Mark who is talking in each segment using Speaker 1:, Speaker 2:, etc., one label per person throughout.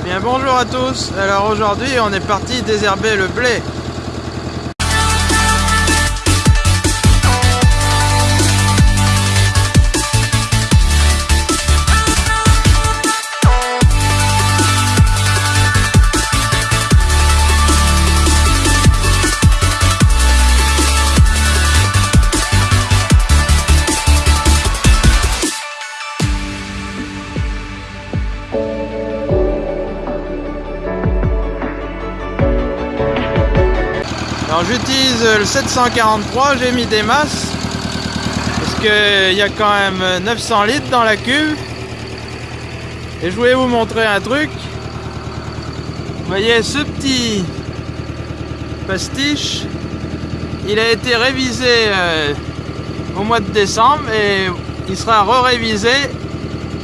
Speaker 1: Eh bien bonjour à tous, alors aujourd'hui on est parti désherber le blé. Le 743, j'ai mis des masses. Parce qu'il y a quand même 900 litres dans la cuve. Et je voulais vous montrer un truc. Voyez ce petit pastiche il a été révisé euh, au mois de décembre et il sera re-révisé.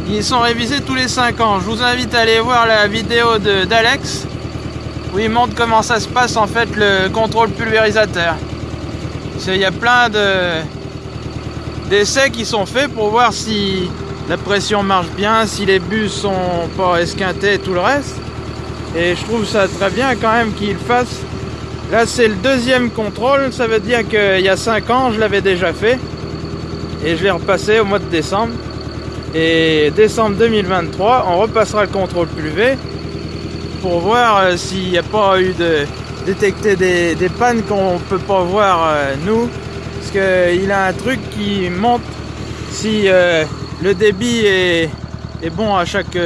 Speaker 1: Ils sont révisés tous les 5 ans. Je vous invite à aller voir la vidéo d'Alex où il montre comment ça se passe en fait le contrôle pulvérisateur. Il y a plein de d'essais qui sont faits pour voir si la pression marche bien, si les bus sont pas esquintés et tout le reste. Et je trouve ça très bien quand même qu'il fasse. Là c'est le deuxième contrôle, ça veut dire qu'il y a 5 ans je l'avais déjà fait. Et je l'ai repassé au mois de décembre. Et décembre 2023, on repassera le contrôle pulvé pour voir euh, s'il n'y a pas eu de détecter des, pannes qu'on peut pas voir euh, nous. Parce qu'il a un truc qui montre si euh, le débit est, bon à chaque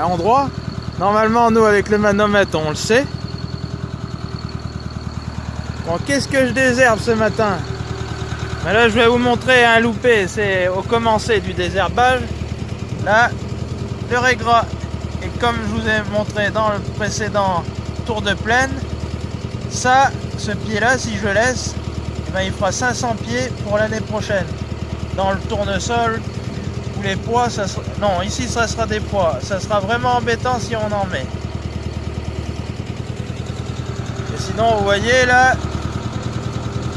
Speaker 1: endroit normalement nous avec le manomètre on le sait. Bon qu'est ce que je désherbe ce matin? Ben là je vais vous montrer un loupé. C'est au commencé du désherbage. Là le régras et comme je vous ai montré dans le précédent tour de plaine, ça, ce pied-là, si je laisse, eh ben, il fera 500 pieds pour l'année prochaine. Dans le tournesol, ou les poids, ça sera... non, ici ça sera des poids. Ça sera vraiment embêtant si on en met. Et sinon, vous voyez là,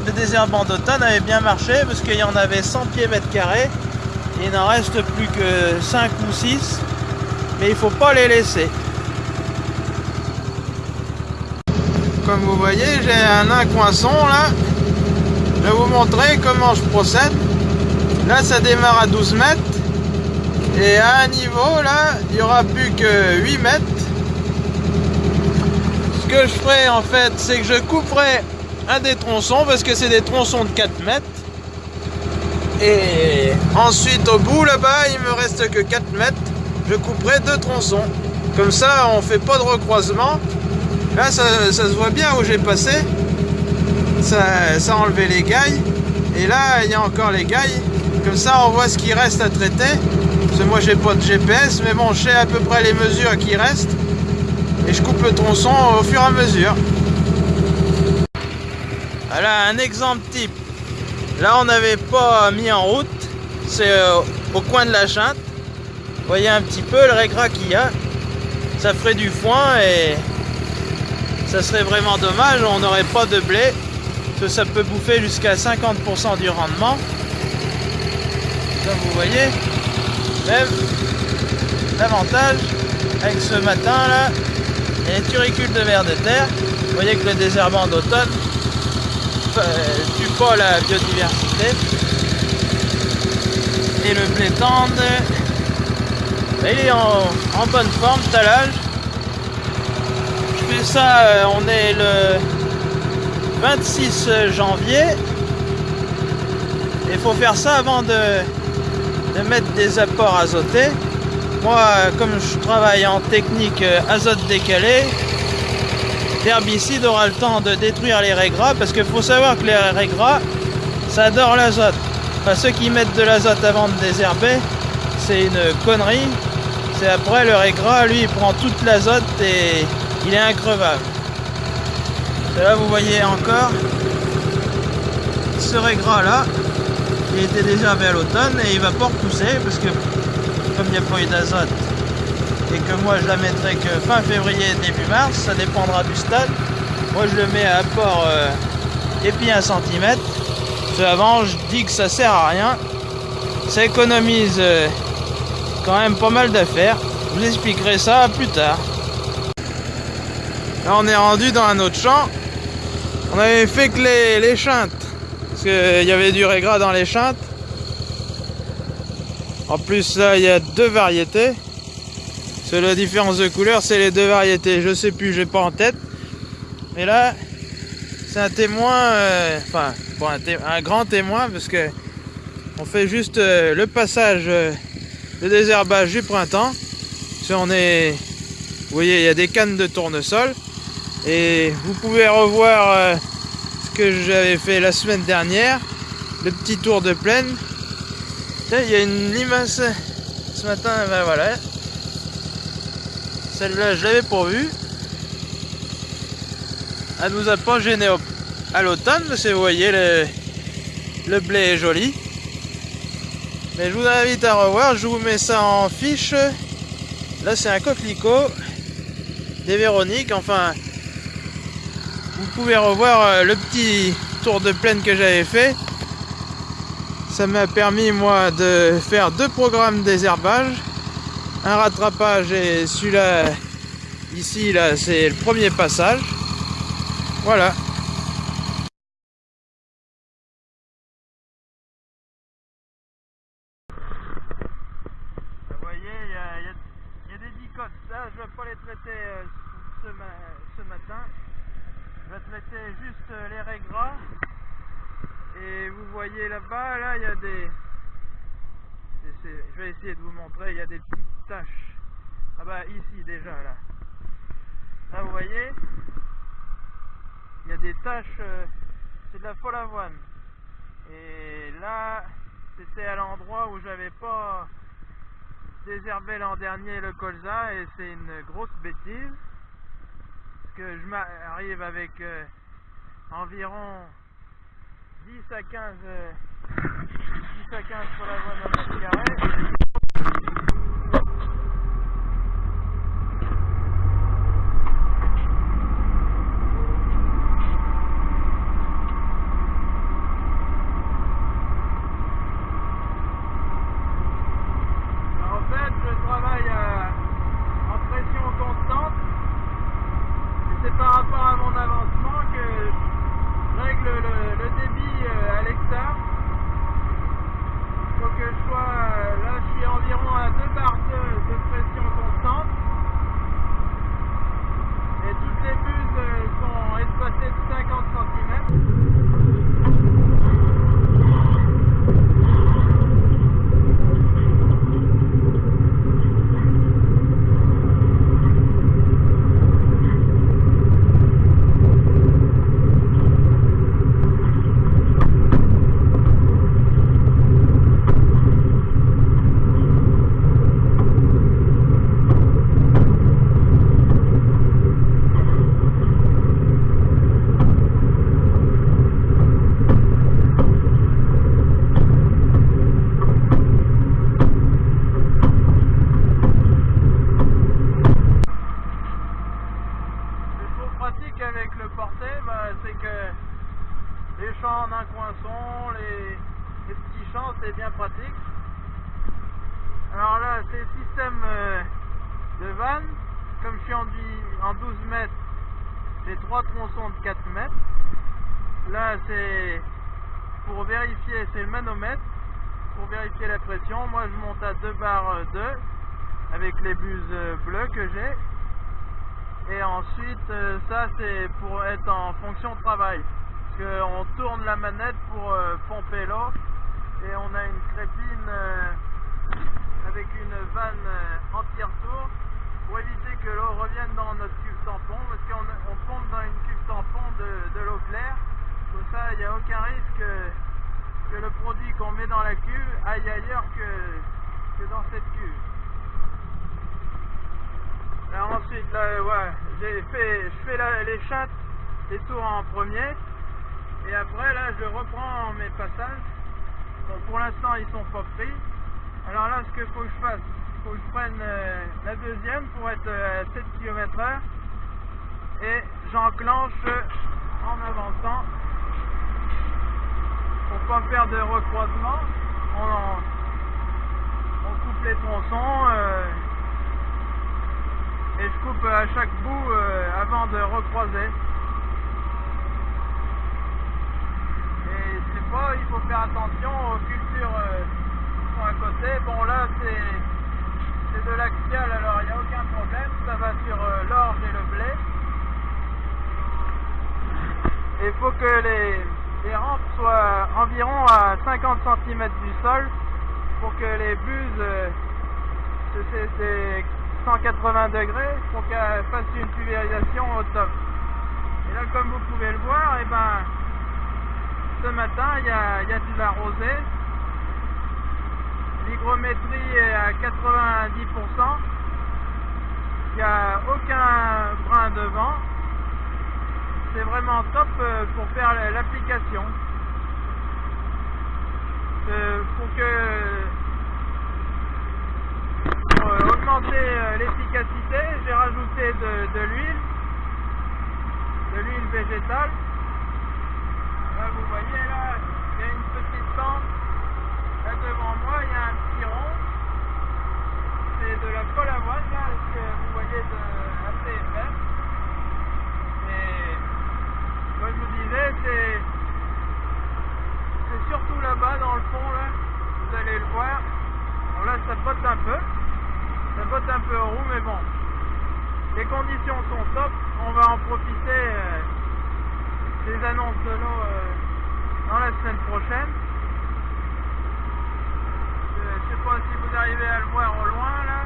Speaker 1: le désherbant d'automne avait bien marché parce qu'il y en avait 100 pieds mètres carrés. Il n'en reste plus que 5 ou 6 mais il faut pas les laisser. Comme vous voyez, j'ai un incroissant là. Je vais vous montrer comment je procède. Là, ça démarre à 12 mètres. Et à un niveau, là, il n'y aura plus que 8 mètres. Ce que je ferai, en fait, c'est que je couperai un des tronçons, parce que c'est des tronçons de 4 mètres. Et ensuite, au bout, là-bas, il me reste que 4 mètres je couperai deux tronçons. Comme ça, on fait pas de recroisement. Là, ça, se voit bien où j'ai passé. Ça, ça a enlevé les gailles. Et là, il y a encore les gailles. Comme ça, on voit ce qui reste à traiter. Parce que moi, j'ai pas de GPS, mais bon, je à peu près les mesures qui restent. Et je coupe le tronçon au fur et à mesure. Voilà un exemple type. Là, on n'avait pas mis en route. C'est euh, au coin de la chinte voyez un petit peu le régras qu'il y a. Ça ferait du foin et ça serait vraiment dommage, on n'aurait pas de blé, que ça peut bouffer jusqu'à 50% du rendement. Comme vous voyez, même l'avantage avec ce matin là, il de verre de terre. Vous voyez que le désherbant d'automne euh, tue pas la biodiversité. Et le blé tendre il est en, bonne forme, talage. Je fais ça, euh, on est le 26 janvier. Il faut faire ça avant de, mettre des apports azotés. Moi, comme je travaille en technique euh, azote décalé, l'herbicide aura le temps de détruire les régras parce qu'il faut savoir que les régras, ça adore l'azote. Enfin, ceux qui mettent de l'azote avant de désherber, c'est une connerie c'est après le régras, lui, il prend toute l'azote et il est increvable. là, vous voyez encore ce régras là, qui était déjà à l'automne et il va pas repousser parce que comme il n'y a pas eu d'azote et que moi je la mettrai que fin février, début mars, ça dépendra du stade. Moi je le mets à apport euh, et puis un centimètre. avant je dis que ça sert à rien. Ça économise euh, quand même pas mal d'affaires. Je vous expliquerai ça plus tard. Là, on est rendu dans un autre champ. On avait fait que les, chintes. Parce qu'il y avait du régras dans les chintes. En plus, là, il y a deux variétés. C'est la différence de couleur, c'est les deux variétés. Je sais plus, j'ai pas en tête. Mais là, c'est un témoin, euh, enfin, un, grand témoin, parce que on fait juste euh, le passage euh, de désherbage du printemps. Si on est, vous voyez, il y a des cannes de tournesol. Et vous pouvez revoir ce que j'avais fait la semaine dernière, le petit tour de plaine. Il y a une limace ce matin, ben voilà. Celle-là, je l'avais pourvue. Elle nous a pas gêné à l'automne, parce que vous voyez, le, le blé est joli. Mais je vous invite à revoir, je vous mets ça en fiche. Là, c'est un coquelicot des Véroniques, enfin, vous pouvez revoir euh, le petit tour de plaine que j'avais fait. Ça m'a permis moi de faire deux programmes désherbage. Un rattrapage et celui-là, ici, là, c'est le premier passage. Voilà. Vous voyez, il y a, des dicotes. Là, je ne vais pas les traiter euh, ce matin. Traiter juste euh, les régras. Et vous voyez là-bas, là, il y a des... Je vais essayer de vous montrer, il y a des petites taches. Ah bah ici déjà, là. Là, vous voyez, il y a des taches, euh, c'est de la folle avoine. Et là, c'était à l'endroit où j'avais pas désherbé l'an dernier le colza et c'est une grosse bêtise je m'arrive avec euh, environ 10 à 15 10 à 15 pour la voie d'un mètre carré en 12 mètres, j'ai trois tronçons de 4 mètres. Là, c'est pour vérifier, c'est le manomètre, pour vérifier la pression. Moi, je monte à 2 barres 2 avec les buses bleues que j'ai. Et ensuite, euh, ça, c'est pour être en fonction de travail. Qu'on tourne la manette pour euh, pomper l'eau. Et on a une crépine euh, avec une vanne anti-retour pour éviter que l'eau revienne dans notre cuve tampon, parce qu'on on pompe dans une cuve tampon de, l'eau claire. Comme ça, il n'y a aucun risque que, le produit qu'on met dans la cuve aille ailleurs que, dans cette cuve. Alors ensuite, là, ouais, j'ai fait, je fais les chattes, les tours en premier. Et après, là, je reprends mes passages. Bon, pour l'instant, ils sont pas pris. Alors là, ce qu'il faut que je fasse, faut que je prenne euh, la deuxième pour être euh, à 7 km h et j'enclenche en avançant pour pas faire de recroisement on, coupe les tronçons euh, et je coupe à chaque bout avant de recroiser. Il faut faire attention aux cultures euh, qui sont à côté. Bon là c'est de l'axial alors il n'y a aucun problème, ça va sur euh, l'orge et le blé. Il faut que les, les rampes soient environ à 50 cm du sol pour que les buses c'est 180 degrés pour qu'elle fasse une pulvérisation au top. Et là, comme vous pouvez le voir, et eh ben, ce matin, il y a, a de la rosée. L'hygrométrie est à 90%. Il n'y a aucun brin de vent. C'est vraiment top euh, pour faire l'application. Euh, pour que euh, l'efficacité, j'ai rajouté de, l'huile, de l'huile végétale. Vous voyez là, il y a une petite lampe. Là devant moi, il y a un petit rond. C'est de la colle à voile là, que vous voyez de assez épais. Et comme je vous disais, c'est c'est surtout là-bas dans le fond là, vous allez le voir. Bon là ça botte un peu. Ça botte un peu en roue, mais bon. Les conditions sont top. On va en profiter euh, des annonces de l'eau euh, dans la semaine prochaine. Je ne sais pas si vous arrivez à le voir au loin là.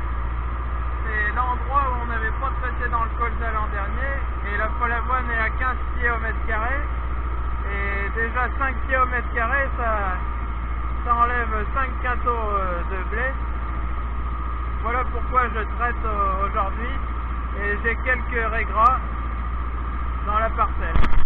Speaker 1: C'est l'endroit où on n'avait pas passé dans le colza l'an dernier. Et la Folavoine est à 15 pieds au mètre carré. Et déjà 5 pieds au mètre carré, ça, ça enlève 5 quintaux euh, de blé. Voilà pourquoi je traite euh, aujourd'hui et j'ai quelques régras dans la parcelle.